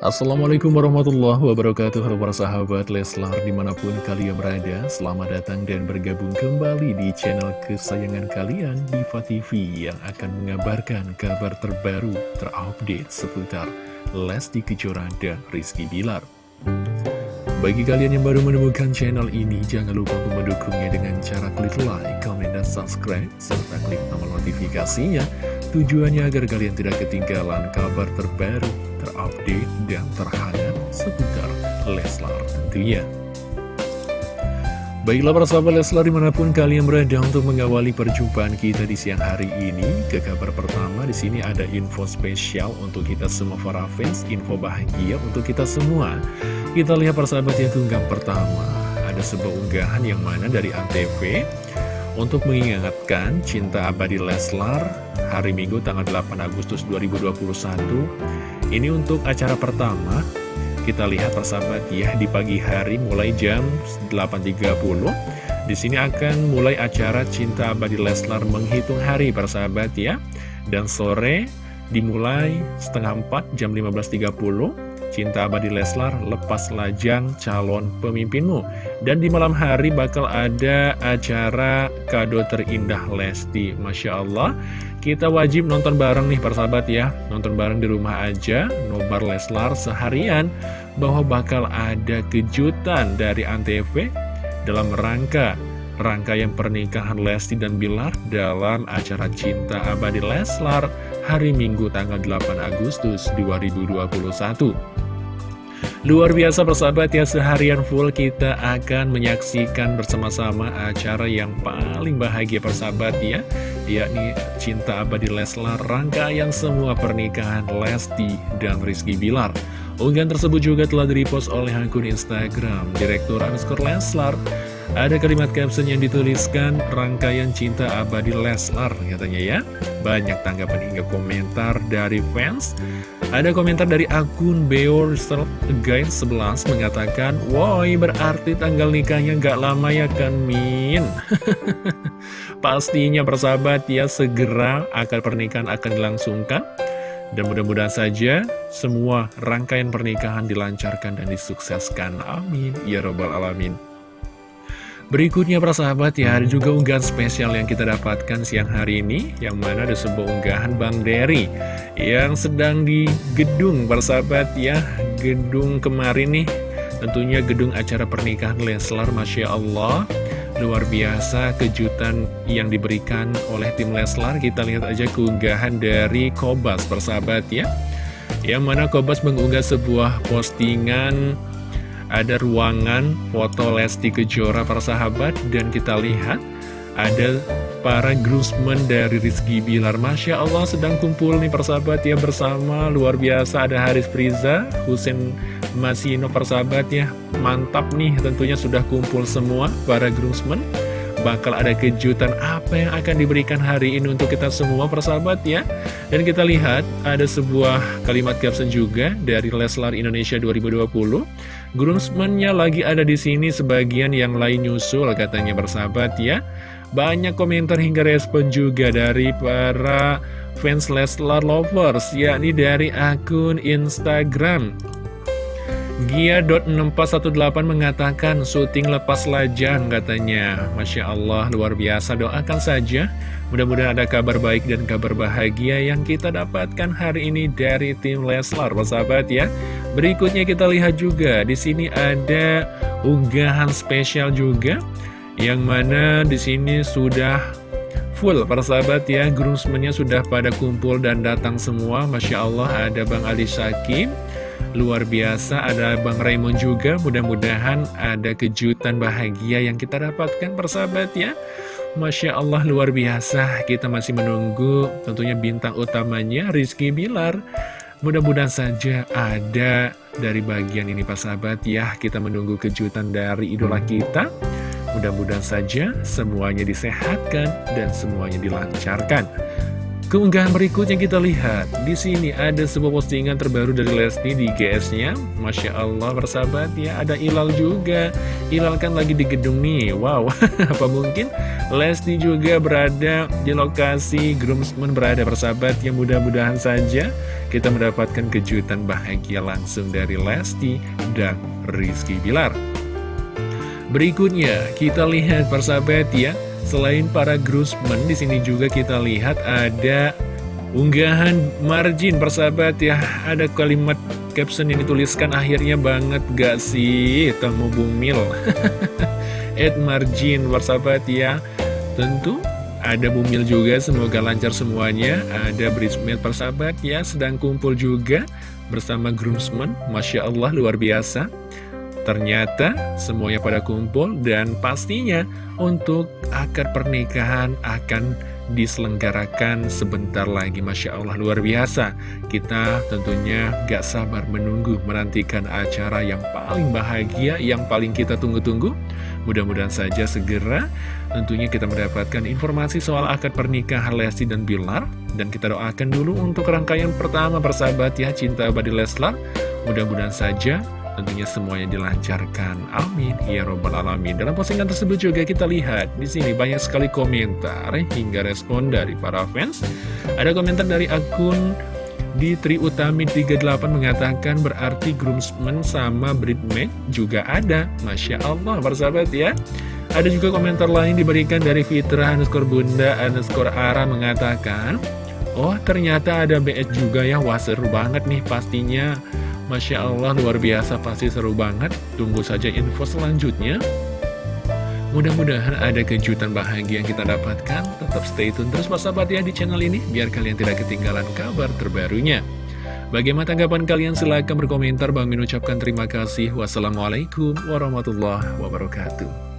Assalamualaikum warahmatullahi wabarakatuh Halo para sahabat Leslar di mana pun kalian berada. Selamat datang dan bergabung kembali di channel kesayangan kalian Diva TV yang akan mengabarkan kabar terbaru terupdate seputar Lesti Kejora dan Rizky Bilar. Bagi kalian yang baru menemukan channel ini Jangan lupa untuk mendukungnya dengan cara klik like, comment, dan subscribe Serta klik tombol notifikasinya Tujuannya agar kalian tidak ketinggalan kabar terbaru terupdate, dan terhangat seputar Leslar tentunya. Baiklah para sahabat Leslar di mana pun kalian berada untuk mengawali perjumpaan kita di siang hari ini. Ke kabar pertama di sini ada info spesial untuk kita semua para fans, info bahagia untuk kita semua. Kita lihat para sahabat yang tunggang pertama. Ada sebuah unggahan yang mana dari Antv untuk mengingatkan cinta abadi Leslar hari Minggu tanggal 8 Agustus 2021 ini untuk acara pertama, kita lihat persahabat ya di pagi hari mulai jam 8.30. Di sini akan mulai acara Cinta Abadi Leslar menghitung hari persahabat ya. Dan sore dimulai setengah 4 jam 15.30. Cinta Abadi Leslar lepas lajang calon pemimpinmu. Dan di malam hari bakal ada acara kado terindah Lesti. Masya Allah. Kita wajib nonton bareng nih persahabat ya. Nonton bareng di rumah aja Nobar Leslar seharian. Bahwa bakal ada kejutan dari Antv Dalam rangka rangkaian pernikahan Lesti dan Bilar Dalam acara Cinta Abadi Leslar Hari Minggu tanggal 8 Agustus 2021 Luar biasa persahabat ya, seharian full kita akan menyaksikan bersama-sama acara yang paling bahagia persahabat ya Yakni Cinta Abadi Leslar, rangkaian semua pernikahan Lesti dan Rizky Bilar Unggahan tersebut juga telah direpost oleh akun Instagram Direktur underscore Leslar ada kalimat caption yang dituliskan rangkaian cinta abadi Leslar katanya ya. Banyak tanggapan hingga komentar dari fans. Ada komentar dari akun Beor Guide 11 mengatakan, Woi berarti tanggal nikahnya gak lama ya kan Min? Pastinya persahabat ya segera akan pernikahan akan dilangsungkan. Dan mudah-mudahan saja semua rangkaian pernikahan dilancarkan dan disukseskan. Amin. Ya Robbal Alamin. Berikutnya para sahabat ya ada juga unggahan spesial yang kita dapatkan siang hari ini Yang mana ada sebuah unggahan Bang Derry Yang sedang di gedung para sahabat ya Gedung kemarin nih. Tentunya gedung acara pernikahan Leslar Masya Allah. Luar biasa kejutan yang diberikan oleh tim Leslar. Kita lihat aja keunggahan dari Kobas persahabat ya. Yang mana Kobas mengunggah sebuah postingan ada ruangan foto Lesti Kejora para sahabat dan kita lihat ada para groomsmen dari Rizky Bilar. Masya Allah sedang kumpul nih persahabat ya bersama. Luar biasa ada Haris Priza Husin Masino persahabat ya. Mantap nih tentunya sudah kumpul semua para groomsmen bakal ada kejutan apa yang akan diberikan hari ini untuk kita semua persahabat ya? Dan kita lihat ada sebuah kalimat caption juga dari Leslar Indonesia 2020 groomsmennya lagi ada di sini sebagian yang lain nyusul katanya persahabat ya. Banyak komentar hingga respon juga dari para fans Leslar lovers yakni dari akun Instagram Gia.6418 mengatakan syuting lepas lajang katanya. Masya Allah luar biasa. Doakan saja. Mudah-mudahan ada kabar baik dan kabar bahagia yang kita dapatkan hari ini dari tim Leslar. Sahabat ya. Berikutnya kita lihat juga. Di sini ada unggahan spesial juga Yang mana di sini sudah full. Para sahabat ya Groomsmennya sudah pada kumpul dan datang semua. Masya Allah ada Bang Ali Sakim Luar biasa ada Bang Raymond juga. Mudah-mudahan ada kejutan bahagia yang kita dapatkan persahabat ya. Masya Allah luar biasa. Kita masih menunggu tentunya bintang utamanya Rizky Bilar. Mudah-mudahan saja ada dari bagian ini Pak sahabat ya. Kita menunggu kejutan dari idola kita. Mudah-mudahan saja semuanya disehatkan dan semuanya dilancarkan Keunggahan berikutnya kita lihat di sini ada sebuah postingan terbaru dari Lesti di GS-nya. Masya Allah bersahabat ya ada Ilal juga. Ilal kan lagi di gedung nih. Wow, apa mungkin Lesti juga berada di lokasi groomsmen berada bersahabat yang mudah-mudahan saja kita mendapatkan kejutan bahagia langsung dari Lesti dan Rizky Bilar. Berikutnya kita lihat persahabat ya Selain para groomsmen, di sini juga kita lihat ada unggahan margin persahabat ya. Ada kalimat caption yang dituliskan akhirnya banget gak sih Tamu Bumil. Ed margin persahabat ya. Tentu ada Bumil juga, semoga lancar semuanya. Ada bridesmaid persahabat ya, sedang kumpul juga bersama groomsmen. Masya Allah luar biasa. Ternyata semuanya pada kumpul dan pastinya untuk akad pernikahan akan diselenggarakan sebentar lagi. Masya Allah luar biasa. Kita tentunya gak sabar menunggu menantikan acara yang paling bahagia Yang paling kita tunggu-tunggu. Mudah-mudahan saja segera tentunya kita mendapatkan informasi soal akad pernikahan Lesti dan Bilar. Dan kita doakan dulu untuk rangkaian pertama persahabat ya Cinta Abadi Leslar. Mudah-mudahan saja tentunya semuanya dilancarkan. Amin. Ya Robbal Alamin. Dalam postingan tersebut juga kita lihat di sini banyak sekali komentar hingga respon dari para fans. Ada komentar dari akun di Tri Utami 38 mengatakan berarti groomsmen sama bridesmaid juga ada. Masya Allah, persahabat ya. Ada juga komentar lain diberikan dari Fitra underscore Bunda underscore Ara mengatakan, Oh ternyata ada BS juga ya, wah seru banget nih pastinya Masya Allah luar biasa pasti seru banget. Tunggu saja info selanjutnya. Mudah-mudahan ada kejutan bahagia yang kita dapatkan. Tetap stay tune terus sahabat ya di channel ini Biar kalian tidak ketinggalan kabar terbarunya. Bagaimana tanggapan kalian? Silahkan berkomentar. Bang Min ucapkan terima kasih. Wassalamualaikum warahmatullahi wabarakatuh